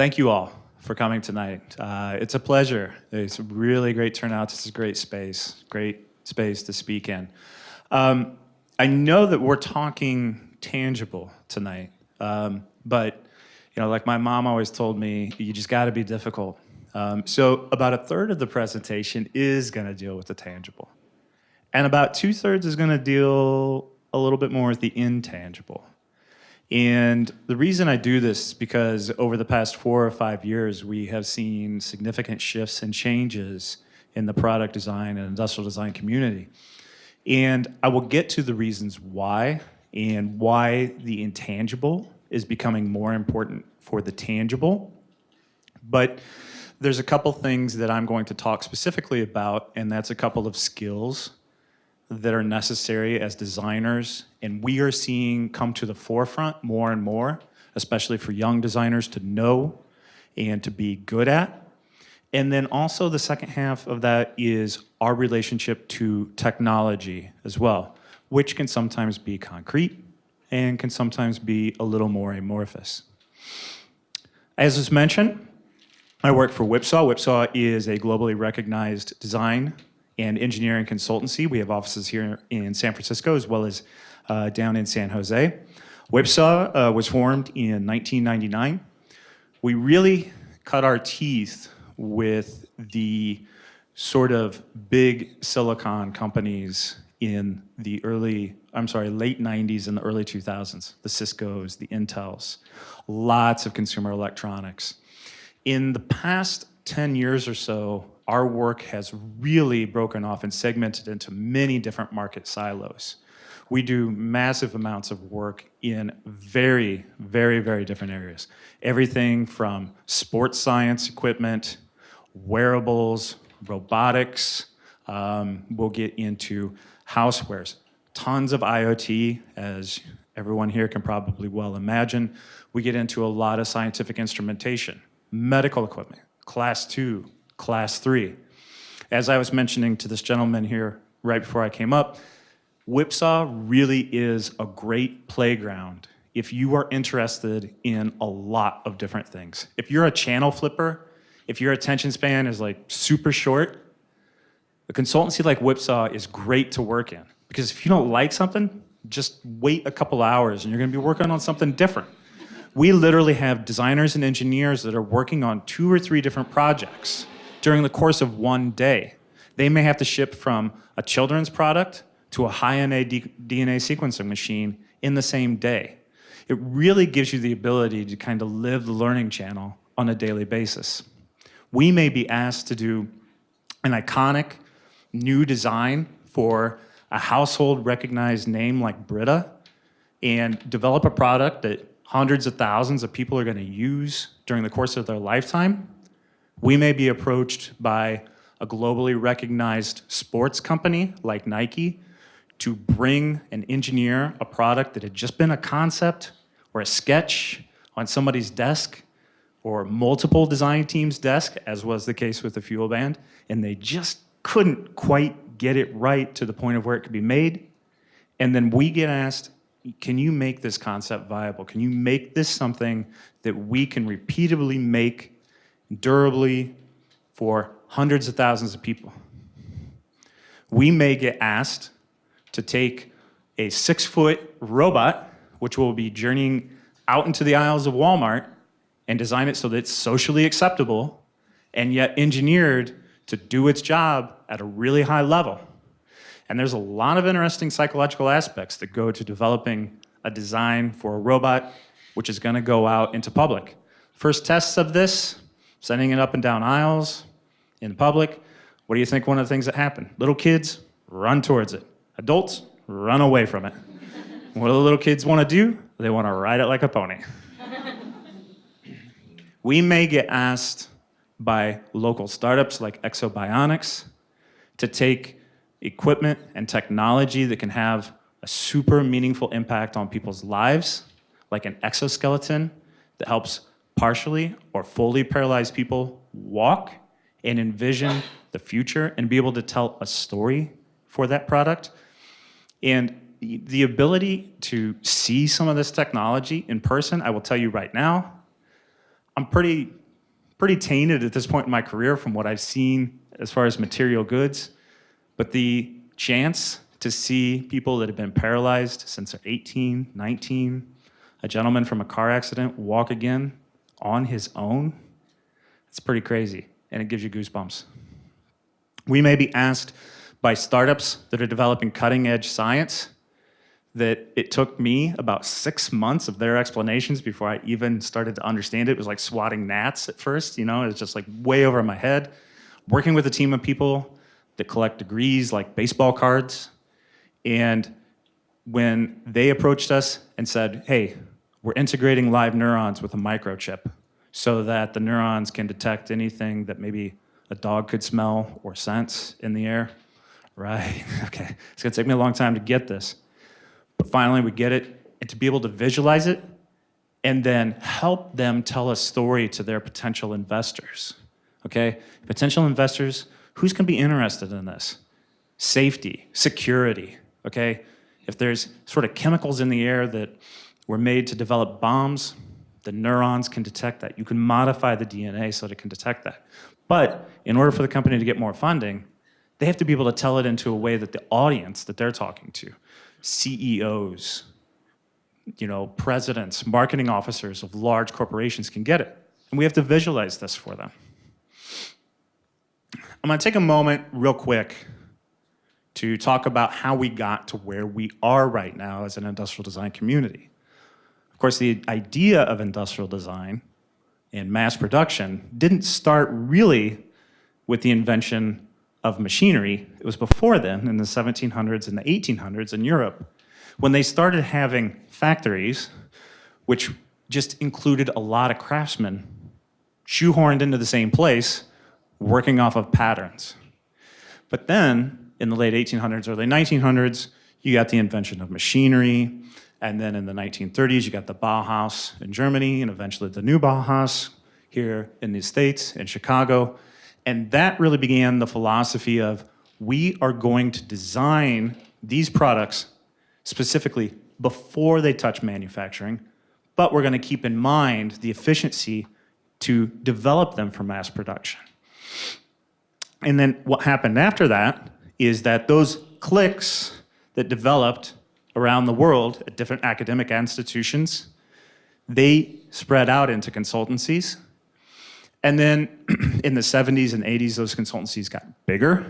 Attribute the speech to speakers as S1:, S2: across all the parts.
S1: Thank you all for coming tonight. Uh, it's a pleasure. It's a really great turnout. This is a great space, great space to speak in. Um, I know that we're talking tangible tonight, um, but you know, like my mom always told me, you just got to be difficult. Um, so about a third of the presentation is going to deal with the tangible, and about two thirds is going to deal a little bit more with the intangible. And the reason I do this is because over the past four or five years, we have seen significant shifts and changes in the product design and industrial design community. And I will get to the reasons why and why the intangible is becoming more important for the tangible. But there's a couple things that I'm going to talk specifically about, and that's a couple of skills that are necessary as designers and we are seeing come to the forefront more and more, especially for young designers to know and to be good at. And then also the second half of that is our relationship to technology as well, which can sometimes be concrete and can sometimes be a little more amorphous. As was mentioned, I work for Whipsaw. Whipsaw is a globally recognized design and engineering consultancy. We have offices here in San Francisco as well as uh, down in San Jose. Whipsaw uh, was formed in 1999. We really cut our teeth with the sort of big silicon companies in the early, I'm sorry, late 90s and the early 2000s, the Cisco's, the Intels, lots of consumer electronics. In the past 10 years or so, our work has really broken off and segmented into many different market silos. We do massive amounts of work in very, very, very different areas. Everything from sports science equipment, wearables, robotics, um, we'll get into housewares, tons of IoT, as everyone here can probably well imagine. We get into a lot of scientific instrumentation, medical equipment, class two, class three. As I was mentioning to this gentleman here right before I came up, Whipsaw really is a great playground if you are interested in a lot of different things. If you're a channel flipper, if your attention span is like super short, a consultancy like Whipsaw is great to work in. Because if you don't like something, just wait a couple hours and you're gonna be working on something different. We literally have designers and engineers that are working on two or three different projects during the course of one day. They may have to ship from a children's product to a high-NA DNA sequencing machine in the same day. It really gives you the ability to kind of live the learning channel on a daily basis. We may be asked to do an iconic new design for a household recognized name like Brita and develop a product that hundreds of thousands of people are going to use during the course of their lifetime we may be approached by a globally recognized sports company like Nike to bring and engineer a product that had just been a concept or a sketch on somebody's desk or multiple design teams' desk, as was the case with the FuelBand, and they just couldn't quite get it right to the point of where it could be made. And then we get asked, can you make this concept viable? Can you make this something that we can repeatedly make durably for hundreds of thousands of people. We may get asked to take a six foot robot, which will be journeying out into the aisles of Walmart and design it so that it's socially acceptable and yet engineered to do its job at a really high level. And there's a lot of interesting psychological aspects that go to developing a design for a robot which is gonna go out into public. First tests of this sending it up and down aisles in public. What do you think one of the things that happen? Little kids run towards it. Adults run away from it. what do the little kids want to do? They want to ride it like a pony. we may get asked by local startups like Ekso Bionics to take equipment and technology that can have a super meaningful impact on people's lives, like an exoskeleton that helps partially or fully paralyzed people walk and envision the future and be able to tell a story for that product. And the ability to see some of this technology in person, I will tell you right now, I'm pretty, pretty tainted at this point in my career from what I've seen as far as material goods. But the chance to see people that have been paralyzed since they're 18, 19, a gentleman from a car accident walk again on his own, it's pretty crazy, and it gives you goosebumps. We may be asked by startups that are developing cutting edge science that it took me about six months of their explanations before I even started to understand it. It was like swatting gnats at first, you know, it was just like way over my head. Working with a team of people that collect degrees like baseball cards. And when they approached us and said, hey, we're integrating live neurons with a microchip so that the neurons can detect anything that maybe a dog could smell or sense in the air. Right, okay. It's gonna take me a long time to get this. But finally we get it, and to be able to visualize it, and then help them tell a story to their potential investors. Okay, potential investors, who's gonna be interested in this? Safety, security, okay? If there's sort of chemicals in the air that were made to develop bombs, the neurons can detect that. You can modify the DNA so that it can detect that. But in order for the company to get more funding, they have to be able to tell it into a way that the audience that they're talking to, CEOs, you know, presidents, marketing officers of large corporations can get it. And we have to visualize this for them. I'm gonna take a moment real quick to talk about how we got to where we are right now as an industrial design community. Of course, the idea of industrial design and mass production didn't start really with the invention of machinery. It was before then, in the 1700s and the 1800s in Europe, when they started having factories, which just included a lot of craftsmen shoehorned into the same place, working off of patterns. But then, in the late 1800s, early 1900s, you got the invention of machinery, and then in the 1930s, you got the Bauhaus in Germany, and eventually the new Bauhaus here in the States, in Chicago. And that really began the philosophy of we are going to design these products specifically before they touch manufacturing, but we're going to keep in mind the efficiency to develop them for mass production. And then what happened after that is that those cliques that developed around the world at different academic institutions, they spread out into consultancies and then in the 70s and 80s, those consultancies got bigger.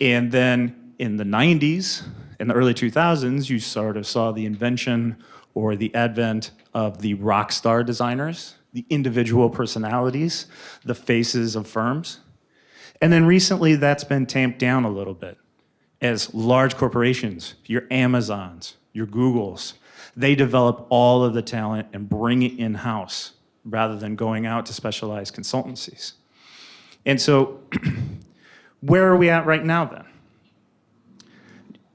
S1: And then in the 90s, in the early 2000s, you sort of saw the invention or the advent of the rock star designers, the individual personalities, the faces of firms. And then recently that's been tamped down a little bit as large corporations, your Amazons, your Googles, they develop all of the talent and bring it in-house rather than going out to specialized consultancies. And so where are we at right now then?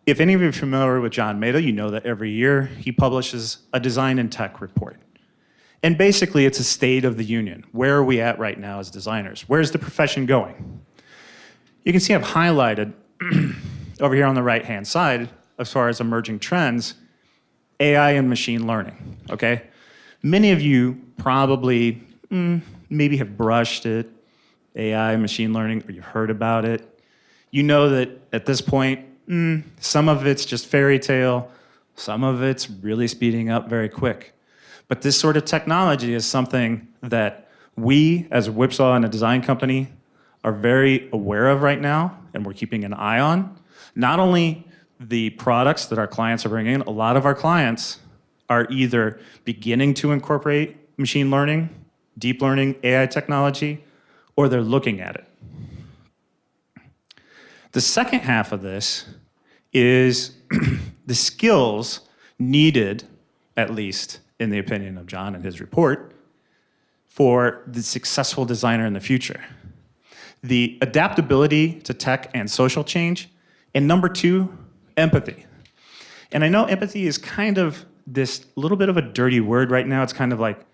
S1: If any of you are familiar with John Maeda, you know that every year he publishes a design and tech report. And basically it's a state of the union. Where are we at right now as designers? Where's the profession going? You can see I've highlighted over here on the right-hand side as far as emerging trends, AI and machine learning, okay? Many of you probably mm, maybe have brushed it, AI, machine learning, or you've heard about it. You know that at this point, mm, some of it's just fairy tale, some of it's really speeding up very quick. But this sort of technology is something that we, as Whipsaw and a design company, are very aware of right now, and we're keeping an eye on. Not only the products that our clients are bringing in, a lot of our clients are either beginning to incorporate machine learning, deep learning, AI technology, or they're looking at it. The second half of this is the skills needed, at least in the opinion of John and his report, for the successful designer in the future. The adaptability to tech and social change, and number two, empathy. And I know empathy is kind of this little bit of a dirty word right now. It's kind of like,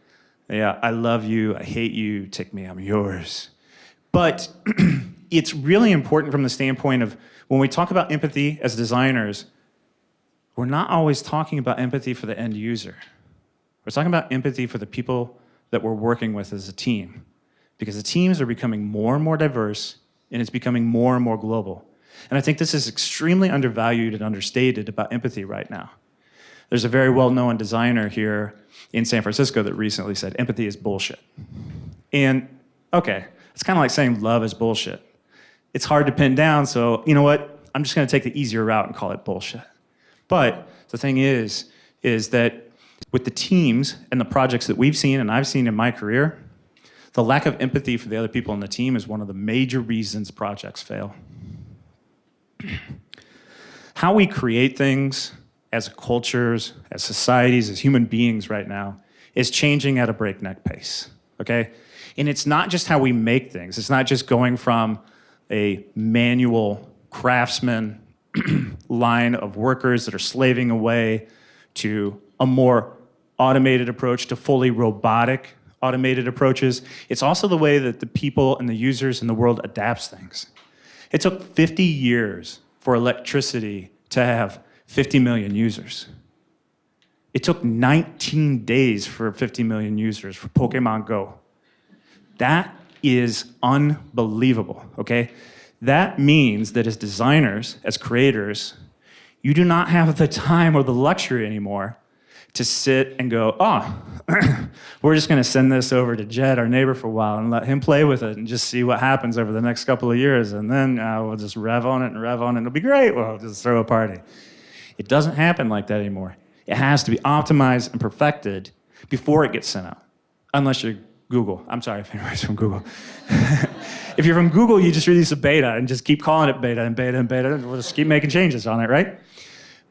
S1: yeah, I love you, I hate you, take me, I'm yours. But it's really important from the standpoint of when we talk about empathy as designers, we're not always talking about empathy for the end user. We're talking about empathy for the people that we're working with as a team because the teams are becoming more and more diverse and it's becoming more and more global. And I think this is extremely undervalued and understated about empathy right now. There's a very well-known designer here in San Francisco that recently said empathy is bullshit. And okay, it's kind of like saying love is bullshit. It's hard to pin down, so you know what? I'm just gonna take the easier route and call it bullshit. But the thing is, is that with the teams and the projects that we've seen and I've seen in my career, the lack of empathy for the other people on the team is one of the major reasons projects fail. How we create things as cultures, as societies, as human beings right now is changing at a breakneck pace, okay? And it's not just how we make things. It's not just going from a manual craftsman line of workers that are slaving away to a more automated approach to fully robotic automated approaches. It's also the way that the people and the users in the world adapts things. It took 50 years for electricity to have 50 million users. It took 19 days for 50 million users for Pokemon Go. That is unbelievable, okay? That means that as designers, as creators, you do not have the time or the luxury anymore to sit and go, oh, we're just going to send this over to Jed, our neighbor, for a while and let him play with it and just see what happens over the next couple of years. And then uh, we'll just rev on it and rev on it. It'll be great. We'll just throw a party. It doesn't happen like that anymore. It has to be optimized and perfected before it gets sent out, unless you're Google. I'm sorry if anybody's from Google. if you're from Google, you just release a beta and just keep calling it beta and beta and beta, and we'll just keep making changes on it, right?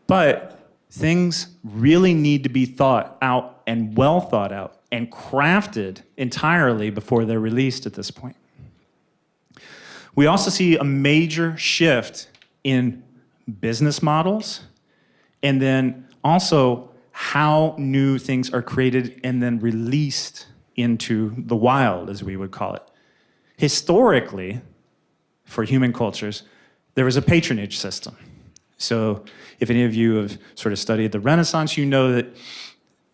S1: But things really need to be thought out and well thought out and crafted entirely before they're released at this point. We also see a major shift in business models and then also how new things are created and then released into the wild, as we would call it. Historically, for human cultures, there was a patronage system. So if any of you have sort of studied the Renaissance, you know that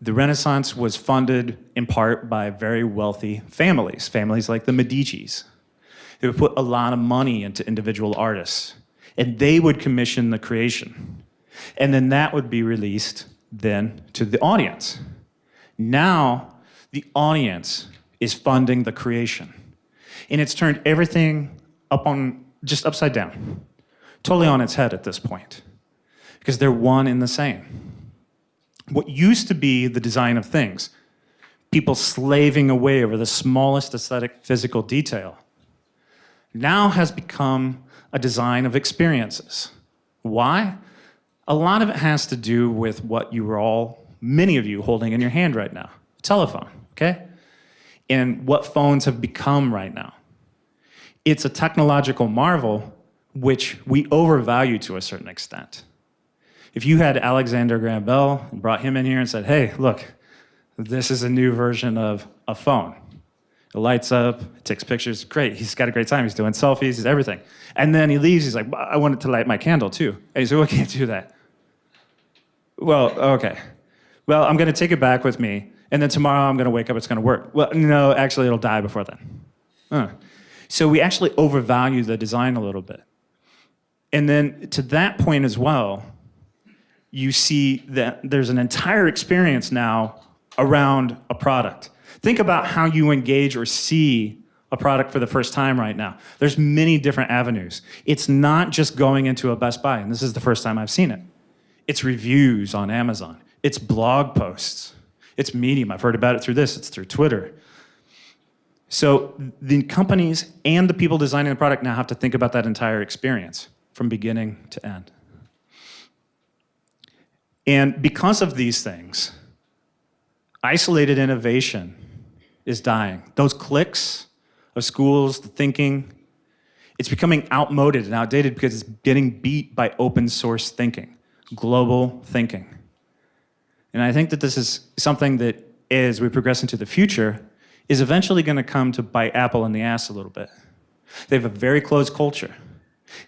S1: the Renaissance was funded in part by very wealthy families, families like the Medicis. They would put a lot of money into individual artists, and they would commission the creation. And then that would be released then to the audience. Now, the audience is funding the creation. And it's turned everything up on, just upside down totally on its head at this point because they're one and the same. What used to be the design of things, people slaving away over the smallest aesthetic physical detail, now has become a design of experiences. Why? A lot of it has to do with what you are all, many of you, holding in your hand right now, a telephone, okay? And what phones have become right now. It's a technological marvel which we overvalue to a certain extent. If you had Alexander Graham Bell and brought him in here and said, hey, look, this is a new version of a phone. It lights up, it takes pictures, great. He's got a great time. He's doing selfies, he's everything. And then he leaves, he's like, I want it to light my candle too. And he said, well, I can't do that. Well, okay. Well, I'm gonna take it back with me, and then tomorrow I'm gonna wake up, it's gonna work. Well, no, actually it'll die before then. Huh. So we actually overvalue the design a little bit. And then to that point as well, you see that there's an entire experience now around a product. Think about how you engage or see a product for the first time right now. There's many different avenues. It's not just going into a Best Buy, and this is the first time I've seen it. It's reviews on Amazon. It's blog posts. It's Medium. I've heard about it through this. It's through Twitter. So the companies and the people designing the product now have to think about that entire experience from beginning to end. And because of these things, isolated innovation is dying. Those cliques of schools, the thinking, it's becoming outmoded and outdated because it's getting beat by open source thinking, global thinking. And I think that this is something that as we progress into the future is eventually going to come to bite Apple in the ass a little bit. They have a very closed culture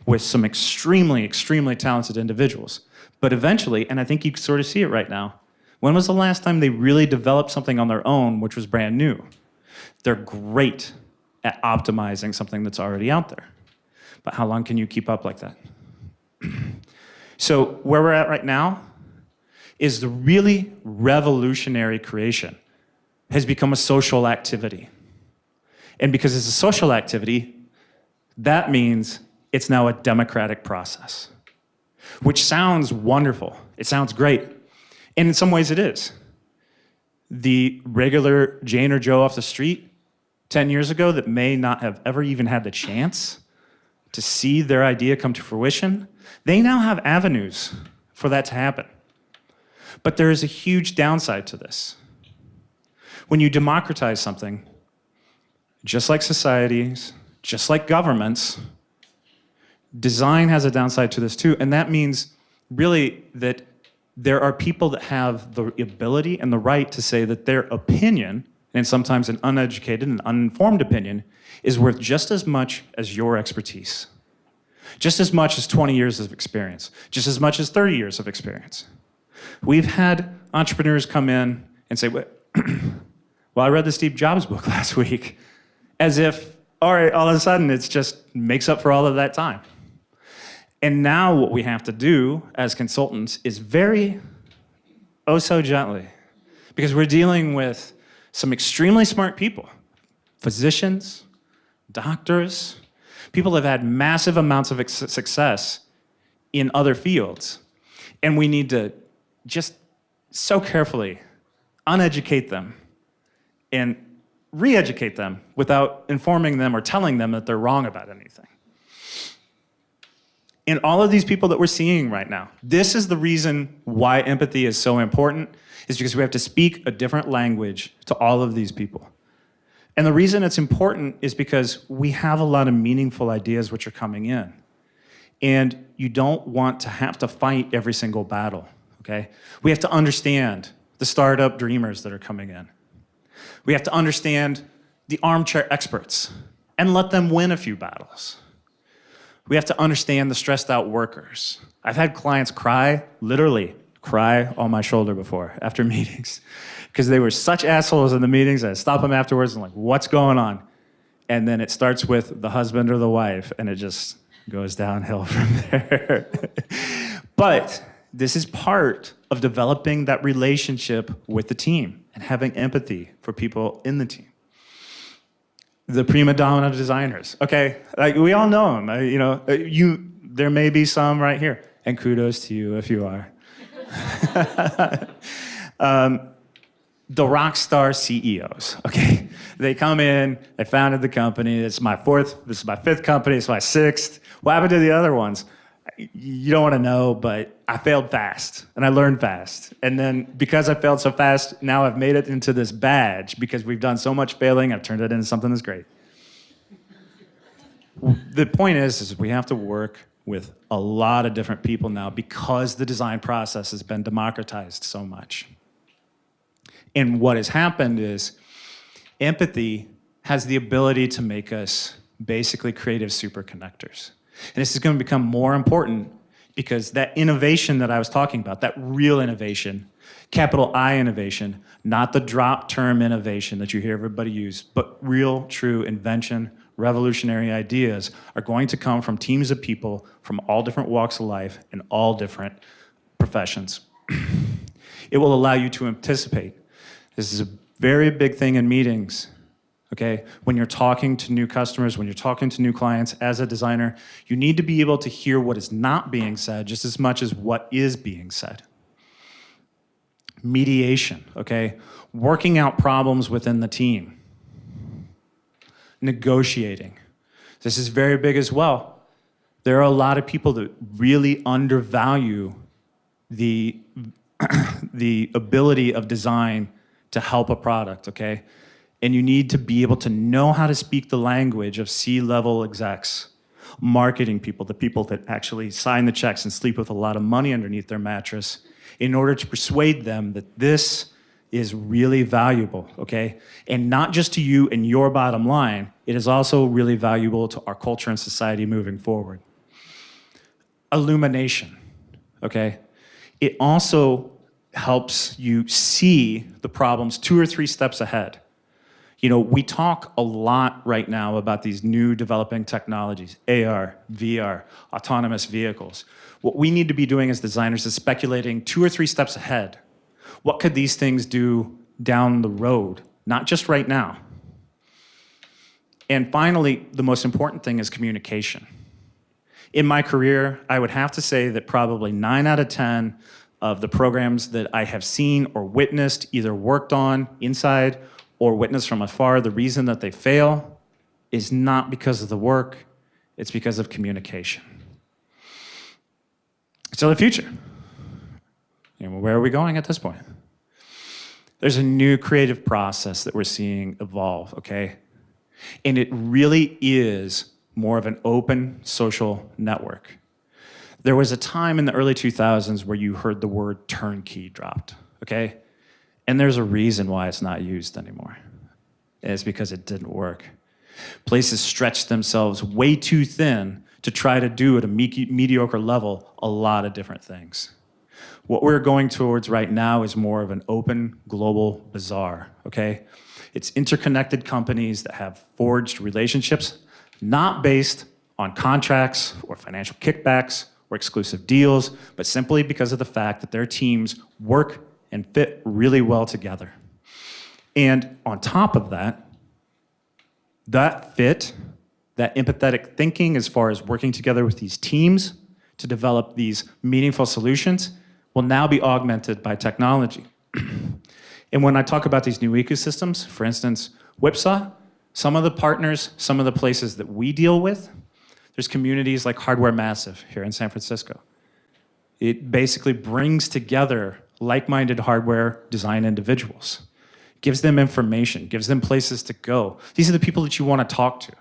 S1: with some extremely, extremely talented individuals. But eventually, and I think you sort of see it right now, When was the last time they really developed something on their own which was brand new? They're great at optimizing something that's already out there. But how long can you keep up like that? so where we're at right now is the really revolutionary creation has become a social activity. And because it's a social activity, that means it's now a democratic process, which sounds wonderful. It sounds great. And in some ways it is. The regular Jane or Joe off the street 10 years ago that may not have ever even had the chance to see their idea come to fruition, they now have avenues for that to happen. But there is a huge downside to this. When you democratize something, just like societies, just like governments, design has a downside to this too, and that means really that there are people that have the ability and the right to say that their opinion, and sometimes an uneducated and uninformed opinion, is worth just as much as your expertise. Just as much as 20 years of experience, just as much as 30 years of experience. We've had entrepreneurs come in and say, well, I read the Steve Jobs book last week, as if, all right, all of a sudden it's just makes up for all of that time. And now what we have to do as consultants is very, oh so gently, because we're dealing with some extremely smart people, physicians, doctors, people have had massive amounts of success in other fields. And we need to just so carefully uneducate them and re-educate them without informing them or telling them that they're wrong about anything. And all of these people that we're seeing right now, this is the reason why empathy is so important, is because we have to speak a different language to all of these people. And the reason it's important is because we have a lot of meaningful ideas which are coming in. And you don't want to have to fight every single battle okay? We have to understand the startup dreamers that are coming in. We have to understand the armchair experts and let them win a few battles. We have to understand the stressed out workers. I've had clients cry, literally cry on my shoulder before after meetings because they were such assholes in the meetings. I stop them afterwards and like, what's going on? And then it starts with the husband or the wife and it just goes downhill from there. but this is part of developing that relationship with the team and having empathy for people in the team. The prima donna designers. Okay, like we all know them. Uh, you know, uh, you there may be some right here, and kudos to you if you are. um, the rock star CEOs. Okay, they come in, they founded the company. It's my fourth. This is my fifth company. It's my sixth. What happened to the other ones? You don't want to know, but I failed fast and I learned fast. And then because I failed so fast, now I've made it into this badge because we've done so much failing, I've turned it into something that's great. the point is, is we have to work with a lot of different people now because the design process has been democratized so much. And what has happened is empathy has the ability to make us basically creative super connectors. And this is going to become more important because that innovation that I was talking about, that real innovation, capital I innovation, not the drop term innovation that you hear everybody use, but real, true invention, revolutionary ideas are going to come from teams of people from all different walks of life and all different professions. it will allow you to anticipate. This is a very big thing in meetings okay? When you're talking to new customers, when you're talking to new clients as a designer, you need to be able to hear what is not being said just as much as what is being said. Mediation, okay? Working out problems within the team. Negotiating. This is very big as well. There are a lot of people that really undervalue the, the ability of design to help a product, okay? And you need to be able to know how to speak the language of C-level execs, marketing people, the people that actually sign the checks and sleep with a lot of money underneath their mattress, in order to persuade them that this is really valuable, okay? And not just to you and your bottom line, it is also really valuable to our culture and society moving forward. Illumination, okay? It also helps you see the problems two or three steps ahead. You know, we talk a lot right now about these new developing technologies, AR, VR, autonomous vehicles. What we need to be doing as designers is speculating two or three steps ahead. What could these things do down the road, not just right now? And finally, the most important thing is communication. In my career, I would have to say that probably nine out of 10 of the programs that I have seen or witnessed, either worked on inside or witness from afar, the reason that they fail is not because of the work, it's because of communication. So the future. Where are we going at this point? There's a new creative process that we're seeing evolve, okay? And it really is more of an open social network. There was a time in the early 2000s where you heard the word turnkey dropped, okay? And there's a reason why it's not used anymore. It's because it didn't work. Places stretched themselves way too thin to try to do at a me mediocre level a lot of different things. What we're going towards right now is more of an open global bazaar, okay? It's interconnected companies that have forged relationships, not based on contracts or financial kickbacks or exclusive deals, but simply because of the fact that their teams work and fit really well together. And on top of that, that fit, that empathetic thinking as far as working together with these teams to develop these meaningful solutions will now be augmented by technology. And when I talk about these new ecosystems, for instance, Whipsaw, some of the partners, some of the places that we deal with, there's communities like Hardware Massive here in San Francisco. It basically brings together like-minded hardware design individuals, gives them information, gives them places to go. These are the people that you want to talk to.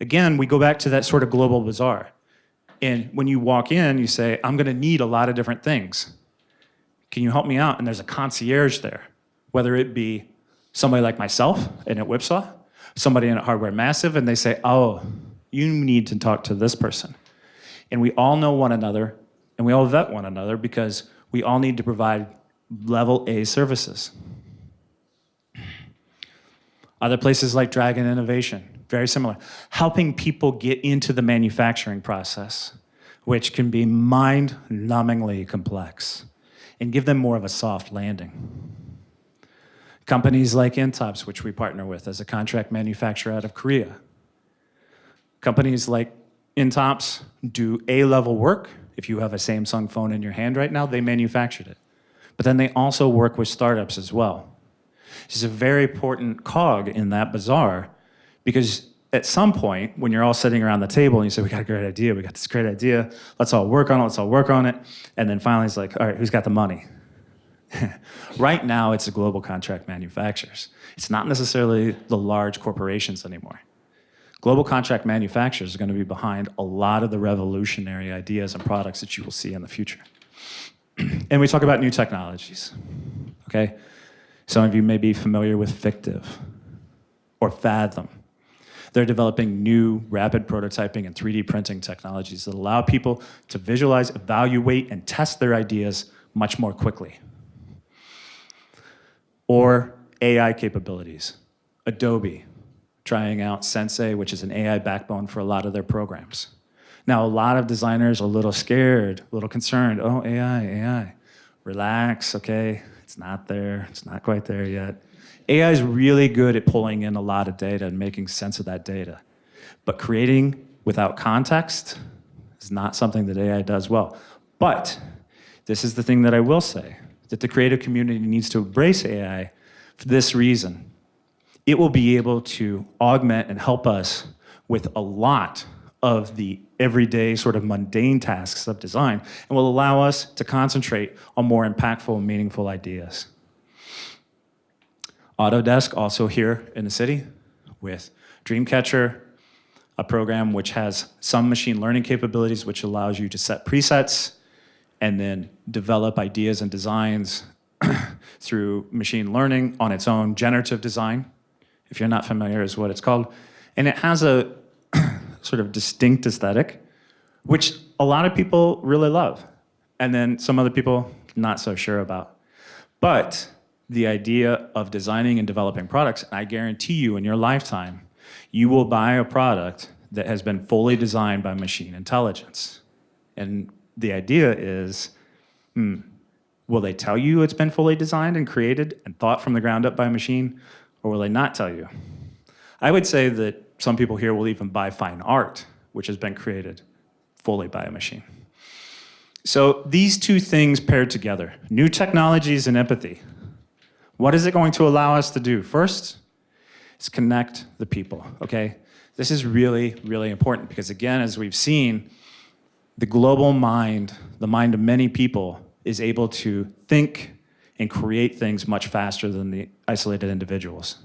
S1: Again, we go back to that sort of global bazaar. And when you walk in, you say, I'm going to need a lot of different things. Can you help me out? And there's a concierge there whether it be somebody like myself in at Whipsaw, somebody in at Hardware Massive, and they say, oh, you need to talk to this person. And we all know one another, and we all vet one another because we all need to provide level A services. Other places like Dragon Innovation, very similar. Helping people get into the manufacturing process, which can be mind-numbingly complex, and give them more of a soft landing. Companies like Intops, which we partner with as a contract manufacturer out of Korea. Companies like Intops do A-level work. If you have a Samsung phone in your hand right now, they manufactured it. But then they also work with startups as well. It's a very important cog in that bazaar because at some point, when you're all sitting around the table and you say, we got a great idea, we got this great idea, let's all work on it, let's all work on it. And then finally it's like, all right, who's got the money? right now, it's the global contract manufacturers. It's not necessarily the large corporations anymore. Global contract manufacturers are going to be behind a lot of the revolutionary ideas and products that you will see in the future. and we talk about new technologies, okay? Some of you may be familiar with Fictiv or Fathom. They're developing new rapid prototyping and 3D printing technologies that allow people to visualize, evaluate, and test their ideas much more quickly or AI capabilities. Adobe, trying out Sensei, which is an AI backbone for a lot of their programs. Now, a lot of designers are a little scared, a little concerned. Oh, AI, AI. Relax, okay? It's not there. It's not quite there yet. AI is really good at pulling in a lot of data and making sense of that data. But creating without context is not something that AI does well. But this is the thing that I will say that the creative community needs to embrace AI for this reason. It will be able to augment and help us with a lot of the everyday sort of mundane tasks of design and will allow us to concentrate on more impactful and meaningful ideas. Autodesk also here in the city with Dreamcatcher, a program which has some machine learning capabilities which allows you to set presets and then develop ideas and designs through machine learning on its own, generative design, if you're not familiar is what it's called. And it has a sort of distinct aesthetic, which a lot of people really love. And then some other people not so sure about. But the idea of designing and developing products, I guarantee you in your lifetime, you will buy a product that has been fully designed by machine intelligence. And the idea is, hmm, will they tell you it's been fully designed and created and thought from the ground up by a machine, or will they not tell you? I would say that some people here will even buy fine art, which has been created fully by a machine. So these two things paired together, new technologies and empathy, what is it going to allow us to do? First, is connect the people, okay? This is really, really important because again, as we've seen, the global mind, the mind of many people, is able to think and create things much faster than the isolated individuals.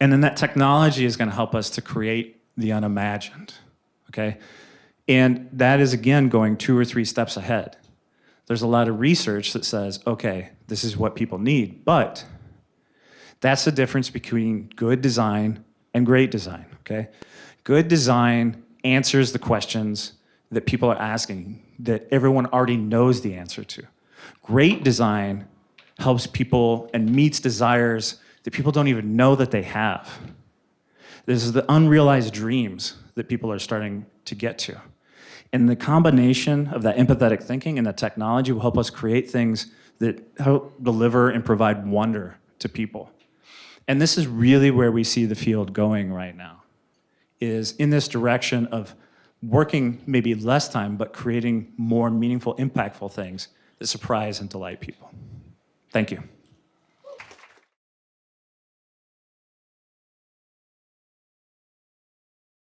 S1: And then that technology is going to help us to create the unimagined, okay? And that is, again, going two or three steps ahead. There's a lot of research that says, okay, this is what people need, but that's the difference between good design and great design, okay? Good design answers the questions that people are asking that everyone already knows the answer to. Great design helps people and meets desires that people don't even know that they have. This is the unrealized dreams that people are starting to get to. And the combination of that empathetic thinking and the technology will help us create things that help deliver and provide wonder to people. And this is really where we see the field going right now, is in this direction of working maybe less time, but creating more meaningful, impactful things that surprise and delight people. Thank you.